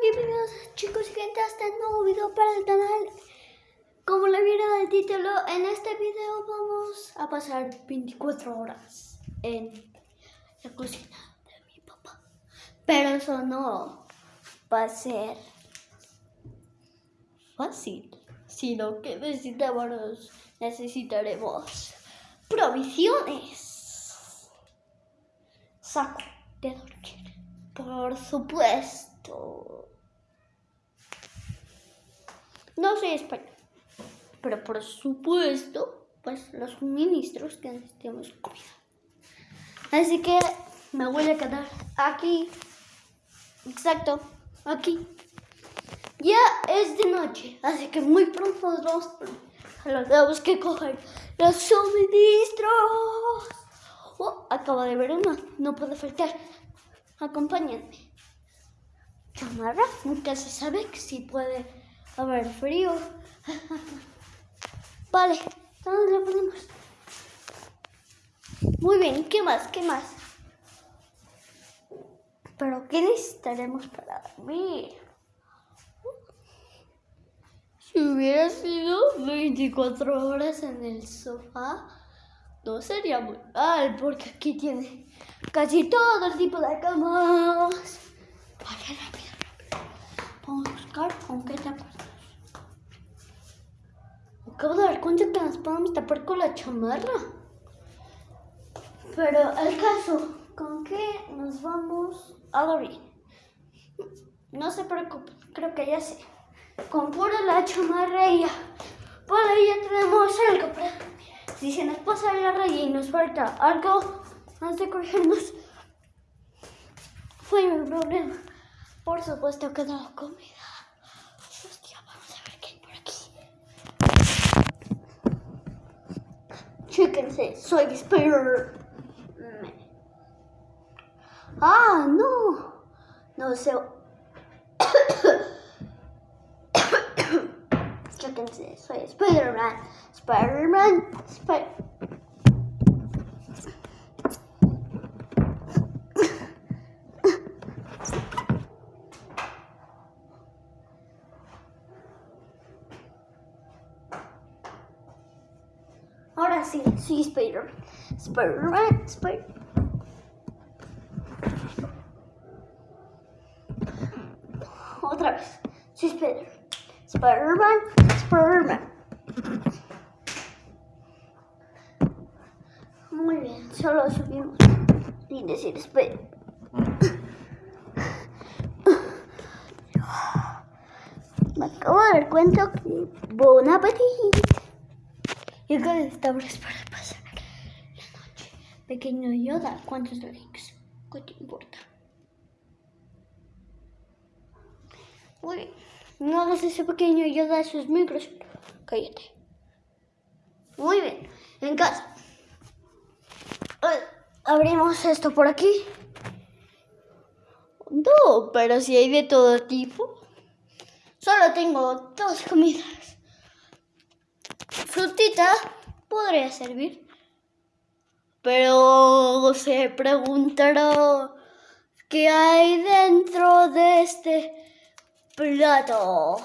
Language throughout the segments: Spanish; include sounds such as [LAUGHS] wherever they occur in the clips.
bienvenidos chicos y gente a este nuevo video para el canal. Como le vieron el título, en este video vamos a pasar 24 horas en la cocina de mi papá. Pero eso no va a ser fácil, sino que necesitamos, necesitaremos provisiones. Saco de dormir, por supuesto. No soy español, pero por supuesto, pues los suministros que necesitamos comida. Así que me voy a quedar aquí, exacto, aquí. Ya es de noche, así que muy pronto nos vamos tenemos que coger los suministros. Oh, acabo de ver uno, no puede faltar. Acompáñenme. Chamarra, nunca se sabe si puede haber frío. vale, ¿dónde lo ponemos? Muy bien, ¿qué más? ¿Qué más? Pero ¿qué necesitaremos para dormir? Si hubiera sido 24 horas en el sofá, no sería muy mal, porque aquí tiene casi todo el tipo de camas. Vale, rápido, rápido. Vamos a con qué taparnos. Acabo de dar cuenta que nos podemos tapar con la chamarra. Pero el caso, ¿con qué nos vamos a dormir? No se preocupen, creo que ya sé. Con pura la chamarra y ya. Por ahí ya tenemos algo Si se nos pasa la raya y nos falta algo antes de cogernos, fue un problema. Por supuesto que no comida. Aquí. Chéquense, soy Spider. Ah, no. No sé. Chéquense, soy Spider-Man. Spider-Man. Spider Sí, soy Spider-Man. Spider-Man, Spider Otra vez, soy Spider-Man. Spider-Man, Spider-Man. Muy bien, solo subimos sin decir Spider. Me acabo de dar cuenta que bon appetit. Y estamos para pasar la noche. Pequeño Yoda, ¿cuántos drinks? ¿Qué te importa? Muy bien. No hagas ese pequeño Yoda esos micros. Cállate. Muy bien. En casa. Abrimos esto por aquí. No, pero si hay de todo tipo. Solo tengo dos comidas. Frutita podría servir. Pero se preguntará qué hay dentro de este plato.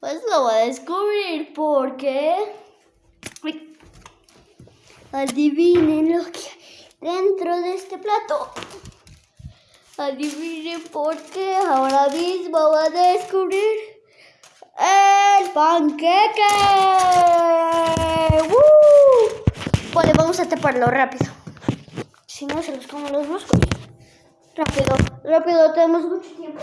Pues lo voy a descubrir porque adivinen lo que hay dentro de este plato. Adivinen por qué ahora mismo voy a descubrir el panqueque. Vale, vamos a taparlo rápido. Si no, se los como los moscos. Rápido, rápido, tenemos mucho tiempo.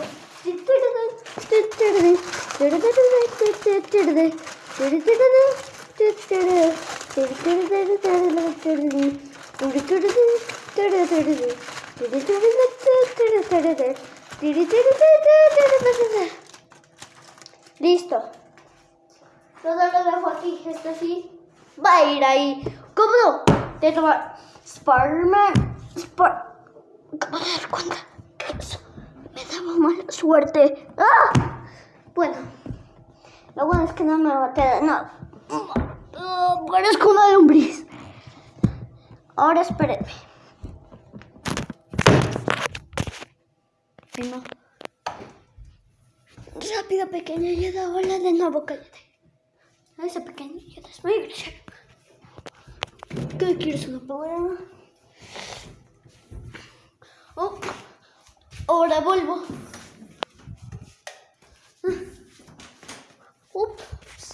Listo. Todo lo dejo aquí. Esto sí va a ir ahí. ¿Cómo no? De tomar Spider-Man. Spider Acabo de dar cuenta que eso me daba mala suerte. ¡Ah! Bueno, lo bueno es que no me quedar nada. No. Parezco una lombriz. Ahora espérenme. No. Rápido, pequeña ayuda. Hola de nuevo, cállate. Esa pequeña ayuda es muy grosera. ¿Qué quieres una palabra? Oh, ahora vuelvo. Ups,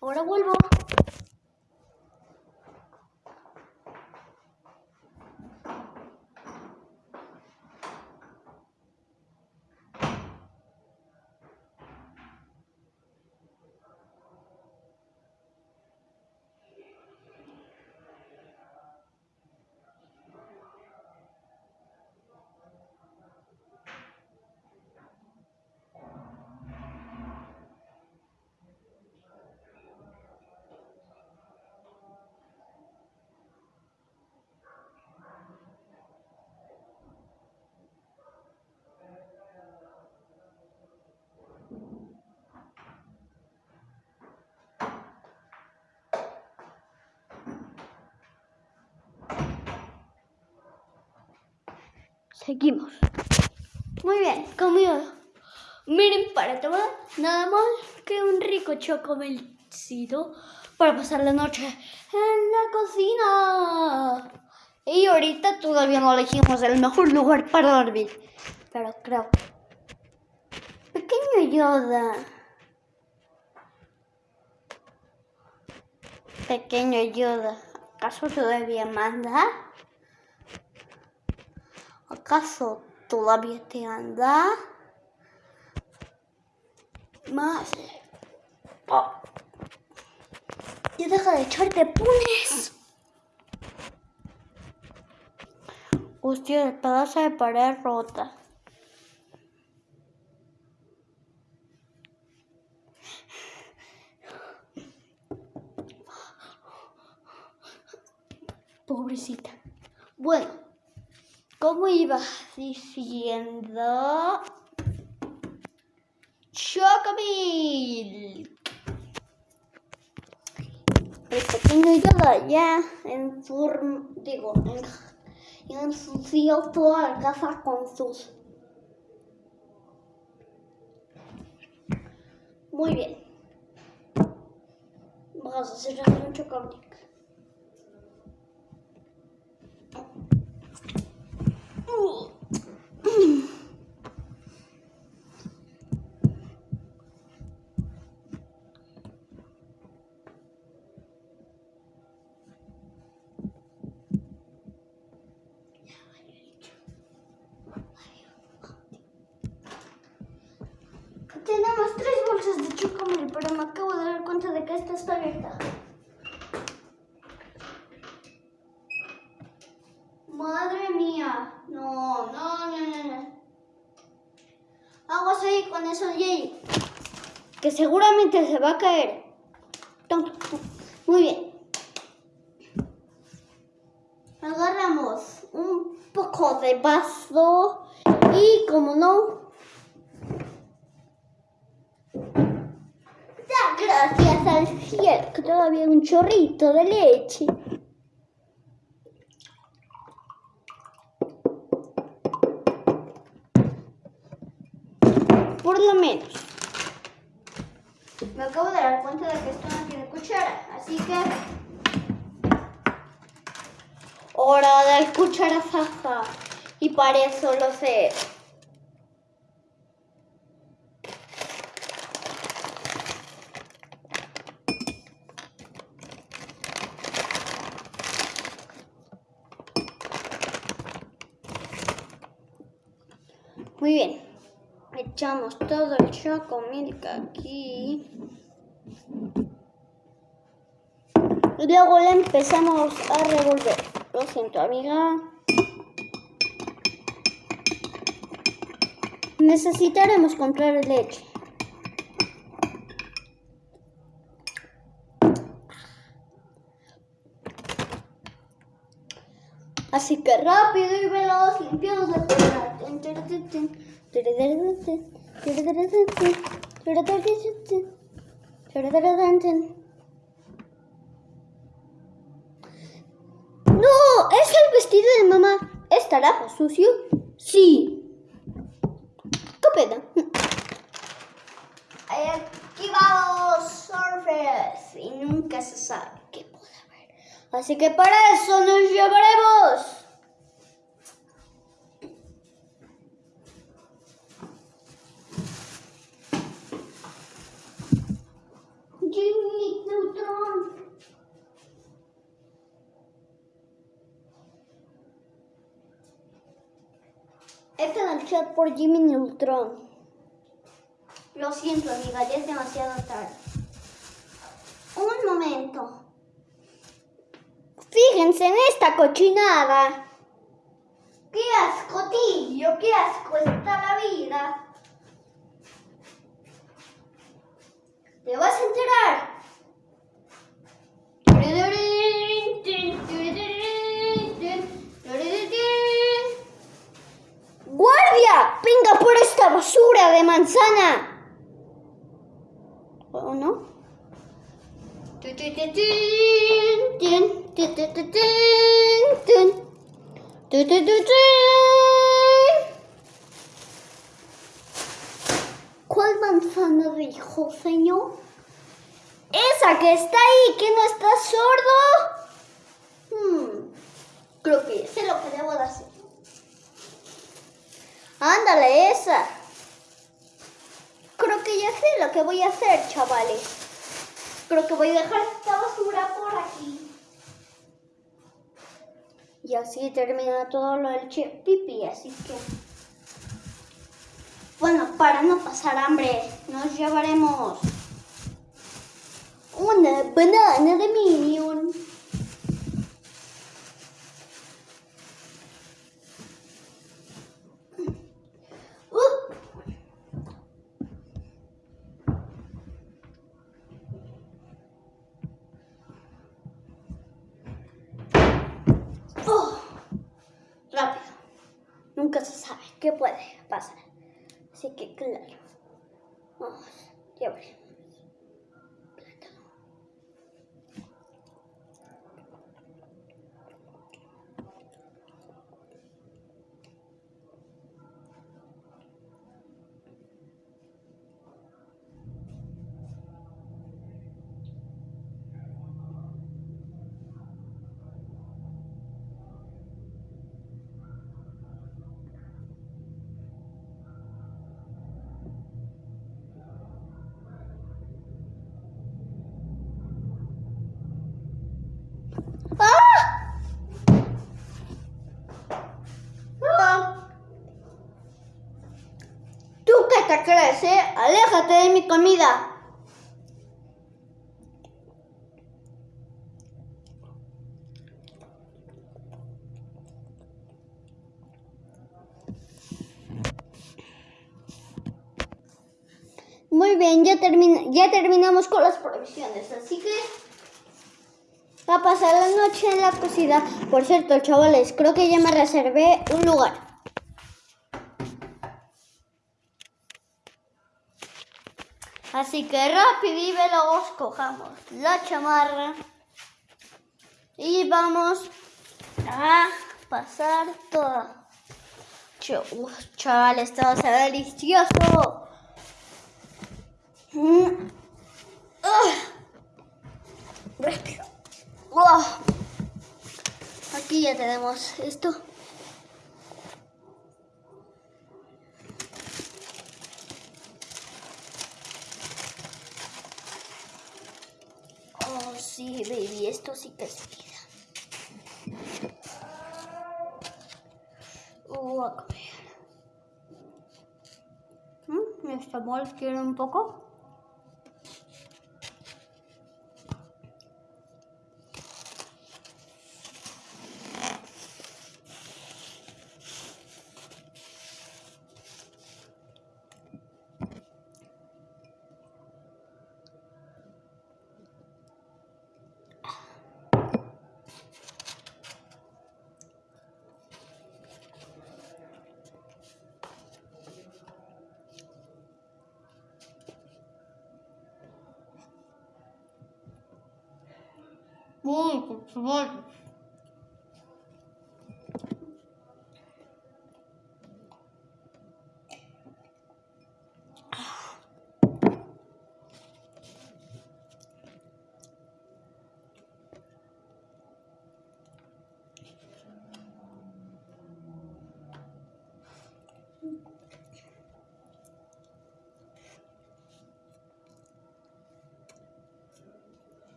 ahora vuelvo. Seguimos. Muy bien, comido. Miren, para tomar nada más que un rico chocomelcito para pasar la noche en la cocina. Y ahorita todavía no elegimos el mejor lugar para dormir. Pero creo. Pequeño Yoda. Pequeño Yoda. ¿Acaso todavía manda? ¿Acaso todavía te anda? Más. Oh. Ya deja de echarte punes. Hostia, el pedazo de pared rota. Pobrecita. Bueno, como iba diciendo... Chocomilk. El pequeño Yoda ya en forma, digo, en, ensució toda la casa con sus... Muy bien. Vamos a hacer un chocomilk. Tenemos tres bolsas de chocomil, pero me acabo de dar cuenta de que esta está abierta. Madre mía. No, no, no, no, no. Aguas ahí con eso, Jay. Que se va a caer. Muy bien. Agarramos un poco de vaso y como no... Da gracias al cielo que todavía hay un chorrito de leche. Por lo menos. Acabo de dar cuenta de que esto no tiene cuchara, así que... Hora del cucharazaza. Y para eso lo sé. Muy bien. Echamos todo el chocomilk aquí. Y luego le empezamos a revolver. Lo siento, amiga. Necesitaremos comprar leche. Así que rápido y veloz limpiamos la tierra. ¿Es el vestido de mamá? ¿Estará sucio? Sí. Copeta. Aquí vamos, surfers. Y nunca se sabe qué puede haber. Así que para eso nos llevaremos. Jimmy Neutron. Este el chat por Jimmy Neutron. Lo siento, amiga, ya es demasiado tarde. Un momento. Fíjense en esta cochinada. ¡Qué asco, tío! ¡Qué asco está la vida! ¡Te vas a enterar! ¡Guardia! ¡Venga por esta de manzana! ¿O no? ¿Cuál manzana dijo, señor? Esa que está ahí, que no está sordo. Hmm, creo que sé lo que debo de hacer. Ándale, esa. Creo que ya sé lo que voy a hacer, chavales. Creo que voy a dejar esta basura por aquí. Y así termina todo lo del chip pipi, así que... Bueno, para no pasar hambre, nos llevaremos una banana de Minion. Uh. Oh, rápido. Nunca se sabe qué puede pasar. Así que claro. Vamos, ya veremos. Plátano. ¡Ah! ¡Ah! ¿Tú qué te crees, eh? Aléjate de mi comida. Muy bien, ya, termin- ya terminamos con las provisiones, así que va a pasar la noche en la cocina. Por cierto, chavales, creo que ya me reservé un lugar. Así que rápido y cojamos la chamarra y vamos a pasar todo. Ch- uf, Chavales, esto va a ser delicioso. Mm. Ah. Rápido. Aquí ya tenemos esto. Oh, sí, baby, esto sí que es vida. Uh, a comer. ¿Mm? ¿Esta mol quiere un poco? Uy,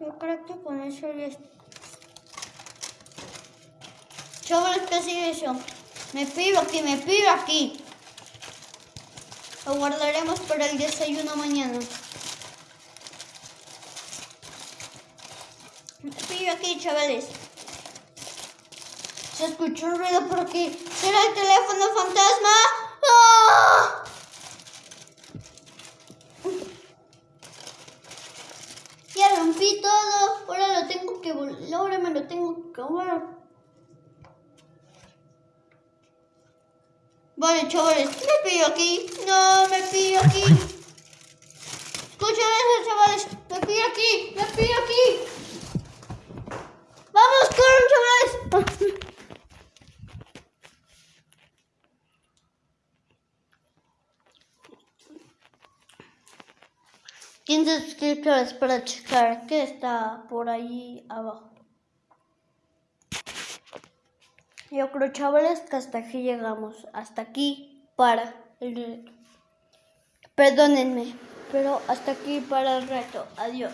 Yo creo que con eso ya está. Chavales, ¿qué sigue eso? Me pido aquí, me pido aquí. Lo guardaremos para el desayuno mañana. Me pido aquí, chavales. Se escuchó un ruido por aquí. ¿Será el teléfono fantasma? ¡Ah! Ya rompí todo. Ahora lo tengo que vol- Ahora me lo tengo que volver. Vale, chavales, me pillo aquí. No, me pillo aquí. Escuchen eso, chavales. Me pillo aquí, me pillo aquí. Vamos, corran, chavales. [LAUGHS] Quince suscriptores para checar que está por ahí abajo. Yo creo, chavales, que hasta aquí llegamos. Hasta aquí para el. Perdónenme, pero hasta aquí para el reto. Adiós.